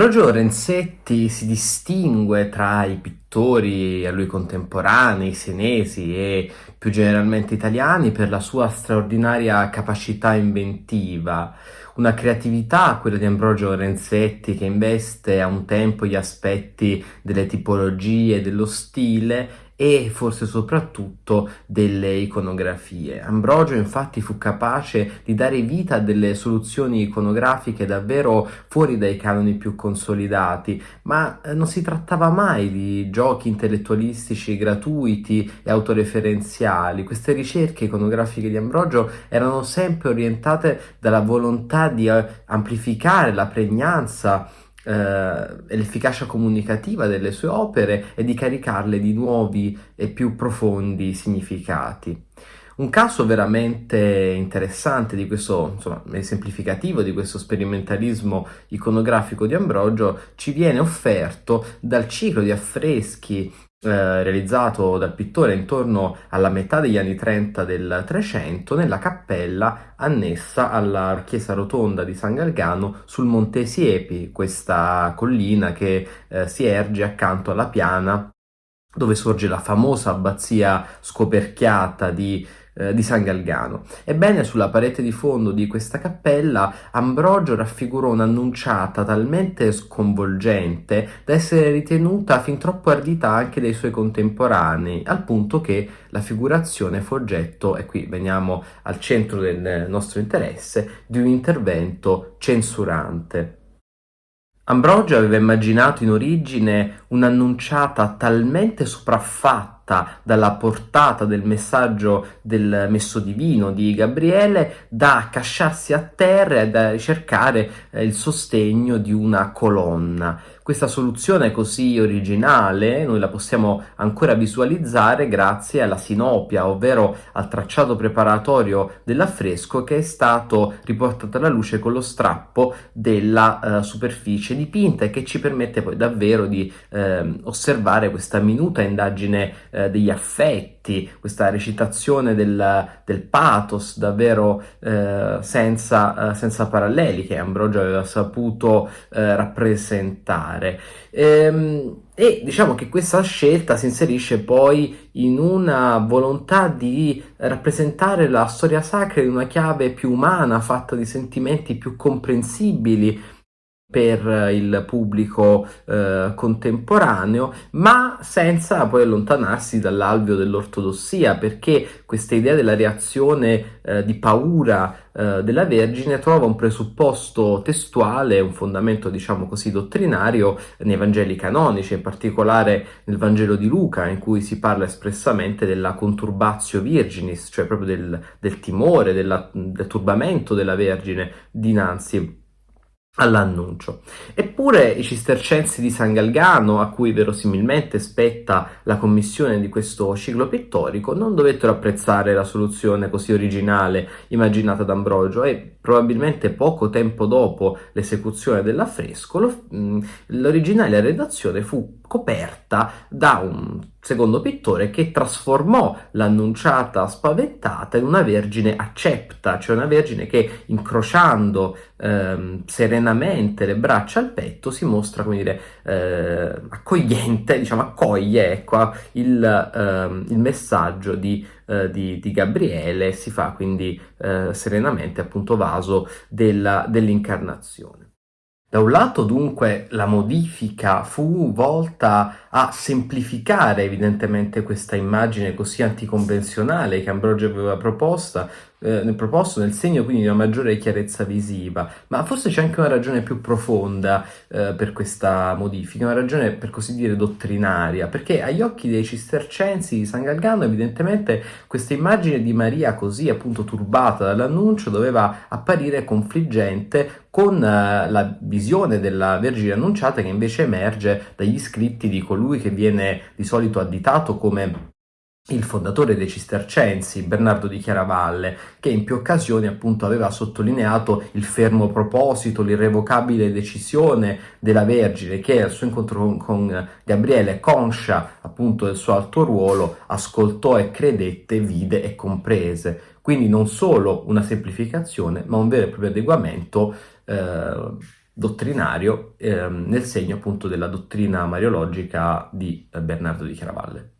Ambrogio Lorenzetti si distingue tra i pittori a lui contemporanei, senesi e più generalmente italiani per la sua straordinaria capacità inventiva, una creatività, quella di Ambrogio Lorenzetti, che investe a un tempo gli aspetti delle tipologie, dello stile e forse soprattutto delle iconografie. Ambrogio infatti fu capace di dare vita a delle soluzioni iconografiche davvero fuori dai canoni più consolidati, ma eh, non si trattava mai di giochi intellettualistici gratuiti e autoreferenziali. Queste ricerche iconografiche di Ambrogio erano sempre orientate dalla volontà di eh, amplificare la pregnanza eh, l'efficacia comunicativa delle sue opere e di caricarle di nuovi e più profondi significati. Un caso veramente interessante di questo, insomma, esemplificativo di questo sperimentalismo iconografico di Ambrogio ci viene offerto dal ciclo di affreschi eh, realizzato dal pittore intorno alla metà degli anni 30 del Trecento nella cappella annessa alla chiesa rotonda di San Galgano sul Monte Siepi, questa collina che eh, si erge accanto alla piana dove sorge la famosa abbazia scoperchiata di eh, di San Galgano. Ebbene, sulla parete di fondo di questa cappella Ambrogio raffigurò un'annunciata talmente sconvolgente da essere ritenuta fin troppo ardita anche dai suoi contemporanei, al punto che la figurazione fu oggetto, e qui veniamo al centro del nostro interesse, di un intervento censurante. Ambrogio aveva immaginato in origine un'annunciata talmente sopraffatta dalla portata del messaggio del messo divino di Gabriele da accasciarsi a terra e da ricercare eh, il sostegno di una colonna. Questa soluzione così originale noi la possiamo ancora visualizzare grazie alla sinopia, ovvero al tracciato preparatorio dell'affresco che è stato riportato alla luce con lo strappo della uh, superficie dipinta e che ci permette poi davvero di uh, osservare questa minuta indagine uh, degli affetti, questa recitazione del, del pathos davvero senza, senza, paralleli che Ambrogio aveva saputo rappresentare fare. Ehm, e diciamo che questa scelta si inserisce poi in una volontà di rappresentare la storia sacra in una chiave più umana, fatta di sentimenti più comprensibili per il pubblico eh, contemporaneo, ma senza poi allontanarsi dall'alveo dell'ortodossia, perché questa idea della reazione eh, di paura eh, della Vergine trova un presupposto testuale, un fondamento diciamo così dottrinario nei Vangeli canonici, in particolare nel Vangelo di Luca, in cui si parla espressamente della conturbatio virginis, cioè proprio del, del timore, della, del turbamento della Vergine dinanzi all'annuncio. Eppure i cistercensi di San Galgano, a cui verosimilmente spetta la commissione di questo ciclo pittorico, non dovettero apprezzare la soluzione così originale immaginata da Ambrogio e probabilmente poco tempo dopo l'esecuzione dell'affresco l'originale redazione fu coperta da un secondo pittore che trasformò l'annunciata spaventata in una vergine accepta, cioè una vergine che incrociando ehm, serenamente le braccia al petto si mostra, come dire, eh, accogliente, diciamo accoglie ecco, il, ehm, il messaggio di, eh, di, di, Gabriele, si fa quindi eh, serenamente appunto vaso dell'incarnazione. Da un lato dunque la modifica fu volta a semplificare evidentemente questa immagine così anticonvenzionale che Ambrogio aveva proposta, eh, proposto nel segno quindi di una maggiore chiarezza visiva, ma forse c'è anche una ragione più profonda eh, per questa modifica, una ragione per così dire dottrinaria, perché agli occhi dei cistercensi di San Galgano evidentemente questa immagine di Maria così appunto turbata dall'annuncio doveva apparire confliggente con uh, la visione della Vergine annunciata che invece emerge dagli scritti di colui che viene di solito additato come il fondatore dei Cistercensi, Bernardo di Chiaravalle, che in più occasioni appunto aveva sottolineato il fermo proposito, l'irrevocabile decisione della Vergine che al suo incontro con Gabriele, conscia appunto del suo alto ruolo, ascoltò e credette, vide e comprese. Quindi non solo una semplificazione, ma un vero e proprio adeguamento eh, dottrinario ehm, nel segno appunto della dottrina mariologica di eh, Bernardo di Chiaravalle.